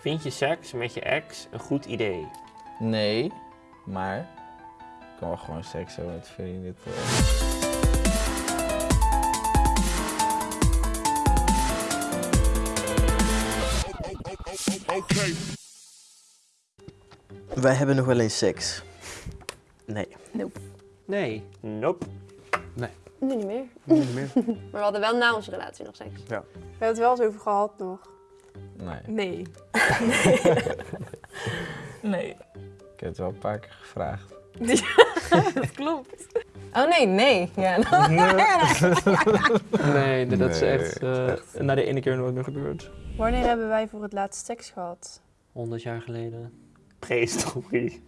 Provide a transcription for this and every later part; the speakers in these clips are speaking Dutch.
Vind je seks met je ex een goed idee? Nee, maar ik kan wel gewoon seks hebben met vrienden. toch? Wij hebben nog wel eens seks. Nee. Nee. Nope. Nu niet meer. Niet meer. Maar we hadden wel na onze relatie nog seks. We hebben het wel eens over gehad nog. Nee, Nee. nee. ik heb het wel een paar keer gevraagd. dat klopt. Oh nee, nee. Ja, Nee, dat is Nee, echt, eh, echt. na de ene keer nooit meer gebeurd. Wanneer hebben wij voor het laatst seks gehad? 100 jaar geleden. Prehistorie.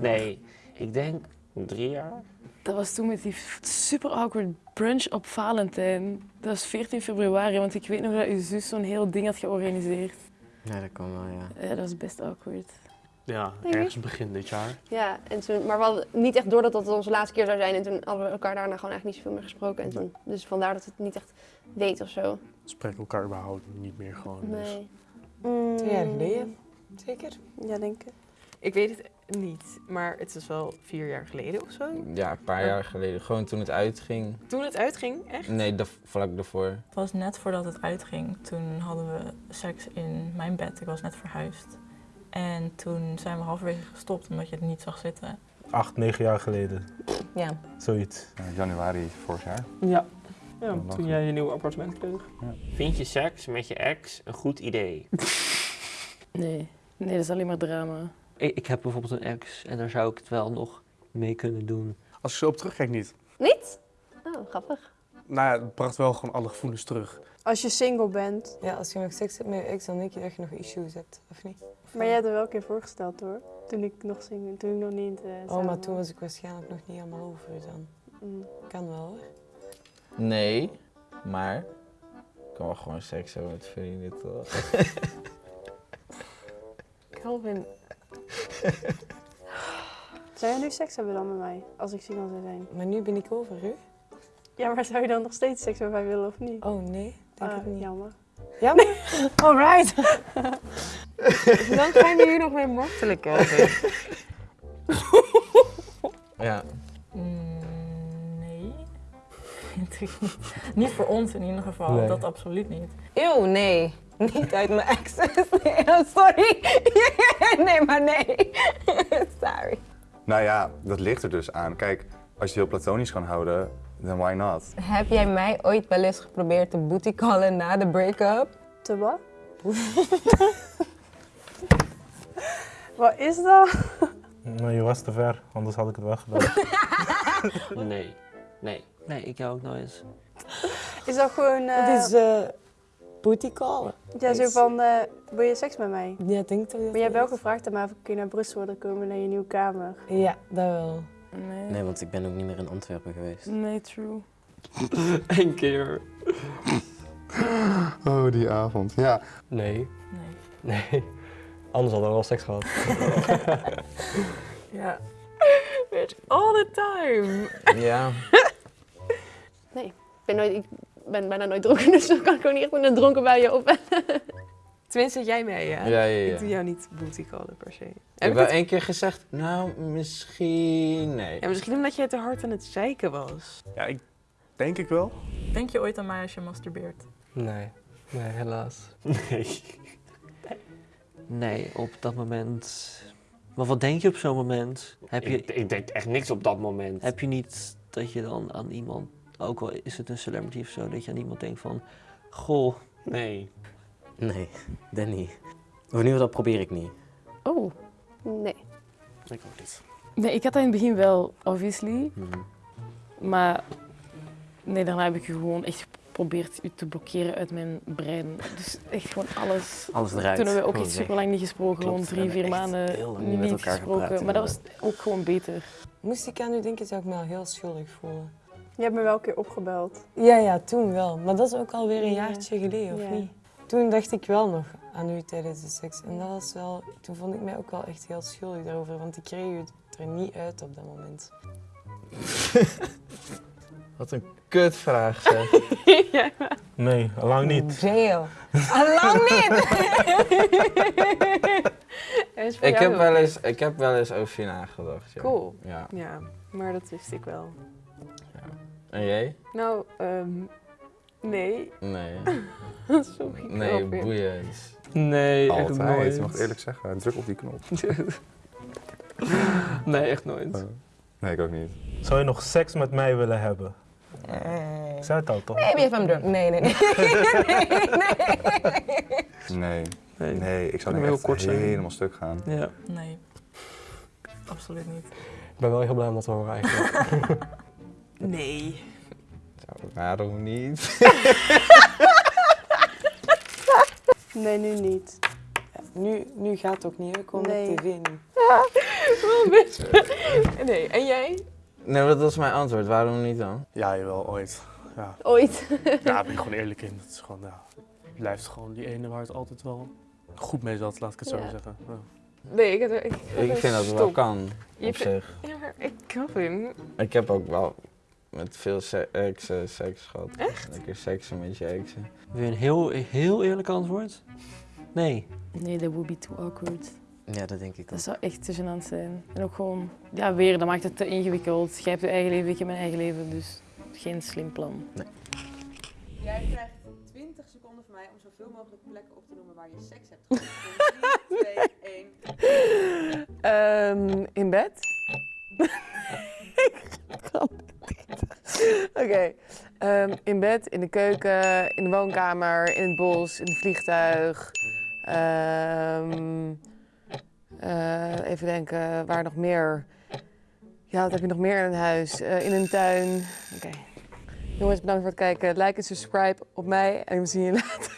Nee, ik denk drie jaar. Dat was toen met die super awkward brunch op Valentijn. Dat was 14 februari, want ik weet nog dat uw zus zo'n heel ding had georganiseerd. Ja, dat kan wel, ja. Ja, dat was best awkward. Ja, ergens begin dit jaar. Ja, en toen, maar we hadden niet echt door dat dat onze laatste keer zou zijn. En toen hadden we elkaar daarna gewoon eigenlijk niet zoveel meer gesproken. En toen, dus vandaar dat we het niet echt deed of zo. Spreken elkaar überhaupt niet meer gewoon. dus. Nee. Twee jaar geleden. Zeker? Ja, denk ik. Ik weet het niet, maar het is wel vier jaar geleden of zo. Ja, een paar jaar geleden. Gewoon toen het uitging. Toen het uitging, echt? Nee, vlak daarvoor. Het was net voordat het uitging. Toen hadden we seks in mijn bed. Ik was net verhuisd. En toen zijn we halverwege gestopt omdat je het niet zag zitten. Acht, negen jaar geleden. Ja. Zoiets. Ja, januari vorig jaar. Ja. Ja, toen jij je nieuwe appartement kreeg. Vind je seks met je ex een goed idee? Nee. Nee, dat is alleen maar drama. Ik, ik heb bijvoorbeeld een ex en daar zou ik het wel nog mee kunnen doen. Als je zo op terugkijkt niet. Niet? Oh, grappig. Nou ja, het bracht wel gewoon alle gevoelens terug. Als je single bent. Ja, als je nog seks hebt met je ex, dan denk je dat je nog issues hebt, of niet? Maar jij hebt er wel een keer voorgesteld hoor. Toen ik nog single, toen ik nog niet eh Oh, maar toen was. was ik waarschijnlijk nog niet helemaal over dan. Mm. Kan wel hoor. Nee, maar ik kan wel gewoon seks hebben met vrienden. toch? Calvin, Zou jij nu seks hebben dan met mij? Als ik single zou zijn. maar nu ben ik over u? Ja, maar zou je dan nog steeds seks met mij willen of niet? Oh nee, denk Ah, het niet. Jammer. Jammer? Alright. dan gaan we hier nog mee Calvin. Ja, Mm. Niet. niet voor ons in ieder geval. Nee. Dat absoluut niet. Eeuw, nee. Niet uit mijn exes. Nee, oh, sorry. nee, maar nee. sorry. Nou ja, dat ligt er dus aan. Kijk, als je heel platonisch kan houden, dan why not? Heb jij mij ooit wel eens geprobeerd te booty callen na de break-up? Te wat? wat is dat? Nou, je was te ver, anders had ik het wel gedaan. Nee. Nee. Nee, ik jou ook nooit. Is dat gewoon... eh, Het is eh booty callen. ja, zo van, eh, wil je seks met mij? Ja, ik denk toch dat Maar je hebt dat wel gevraagd of ik kun je naar Brussel willen komen naar je nieuwe kamer. Ja, dat wel. Nee. Nee, want ik ben ook niet meer in Antwerpen geweest. Nee, true. Eén keer. Oh, die avond. Ja. Nee. Nee. Nee. Anders hadden we wel seks gehad. Ja. Bitch, all the time. ja. Ik ben, nooit, ik ben bijna nooit dronken, dus dan kan ik ook niet echt met een dronken bij je op. Tenminste, jij mee, ja? Ja, ja, ja. Ik doe jou niet booty callen per se. Ik Heb heb ik wel het- één keer gezegd, nou, misschien... Nee. Ja, misschien omdat jij te hard aan het zeiken was. Ja, ik denk ik wel. Denk je ooit aan mij als je masturbeert? Nee. Nee, helaas. Nee. Nee, op dat moment. Maar wat denk je op zo'n moment? Heb je, Ik, ik deed echt niks op dat moment. heb je niet dat je dan aan iemand, ook al is het een celebrity of zo, dat je aan iemand denkt van, goh, Nee. Nee, dat niet. Of in ieder geval, dat probeer ik niet. Oh, nee. Ik ook niet. Nee, ik had dat in het begin wel, obviously. Mhm. Maar nee, daarna heb ik je gewoon echt geprobeerd u te blokkeren uit mijn brein. Dus echt gewoon alles. Alles eruit. Toen hebben we ook Gewoon echt super lang niet gesproken, Klopt, gewoon drie, vier maanden heel lang niet, met elkaar gesproken. gepraat, maar dat was ook gewoon beter. Moest ik aan u denken, zou ik me al heel schuldig voelen. Je hebt me wel een keer opgebeld. Ja, ja, toen wel. Maar dat is ook alweer een Ja. jaartje geleden, of Ja. niet? Toen dacht ik wel nog aan u tijdens de seks. En dat was wel... Toen vond ik mij ook wel echt heel schuldig daarover, want ik kreeg u er niet uit op dat moment. Wat een kutvraag zeg. ja. Nee, lang niet. Jail. Allang niet! Is voor Ik heb, wel niet. eens, ik heb wel eens over je nagedacht. Ja. Cool. Ja. Ja, maar dat wist ik wel. En jij? Nou, ehm nee. Nee. Sorry, Nee, grapje. boeiend. Nee, echt Altijd, nooit. je mag het eerlijk zeggen. Druk op die knop. nee, echt nooit. Nee, ik ook niet. Zou je nog seks met mij willen hebben? Ik zei het al toch? Maybe if I'm drunk. Nee, nee, nee. nee, Nee. Nee, ik zou denk heel echt kort zijn. helemaal stuk gaan. Ja. Nee. Absoluut niet. Ik ben wel heel blij om dat te horen eigenlijk. Nee. Waarom niet? Nee, nu niet. Nu, nu gaat het ook niet, hè? Kom Nee. op tv nu. Wel. Nee, en jij? Nee, dat was mijn antwoord. Waarom niet dan? ja, jawel, ooit. Ja. Ooit. Ja, daar ben ik gewoon eerlijk in. Het is gewoon, ja, het blijft gewoon die ene waar het altijd wel goed mee zat, laat ik het zo Ja. zeggen. Ja. Nee, ik, had er- ik, Ik vind dat het wel kan, Je op zich. Ja, maar ik kan hem. Ik heb ook wel met veel se- exen seks gehad. Echt? Lekker seksen met je exen. Wil je een heel, heel eerlijk antwoord? Nee. Nee, dat would be too awkward. Ja, dat denk ik Dat ook. zou echt te gênant zijn. En ook gewoon, ja, weer, dat maakt het te ingewikkeld. Jij hebt je eigen leven, ik heb mijn eigen leven, dus geen slim plan. Jij krijgt 20 seconden van mij om zoveel mogelijk plekken op te noemen waar je seks hebt gehad. 3, 2, 1. Ehm, in bed? Ik kan het niet. Oké. Ehm, in bed, in de keuken, in de woonkamer, in het bos, in het vliegtuig. Ehm, eh, even denken, waar nog meer? Ja, wat heb je nog meer in een huis? Eh, in een tuin. Oké. Jongens, bedankt voor het kijken. Like en subscribe op mij en we zien je later.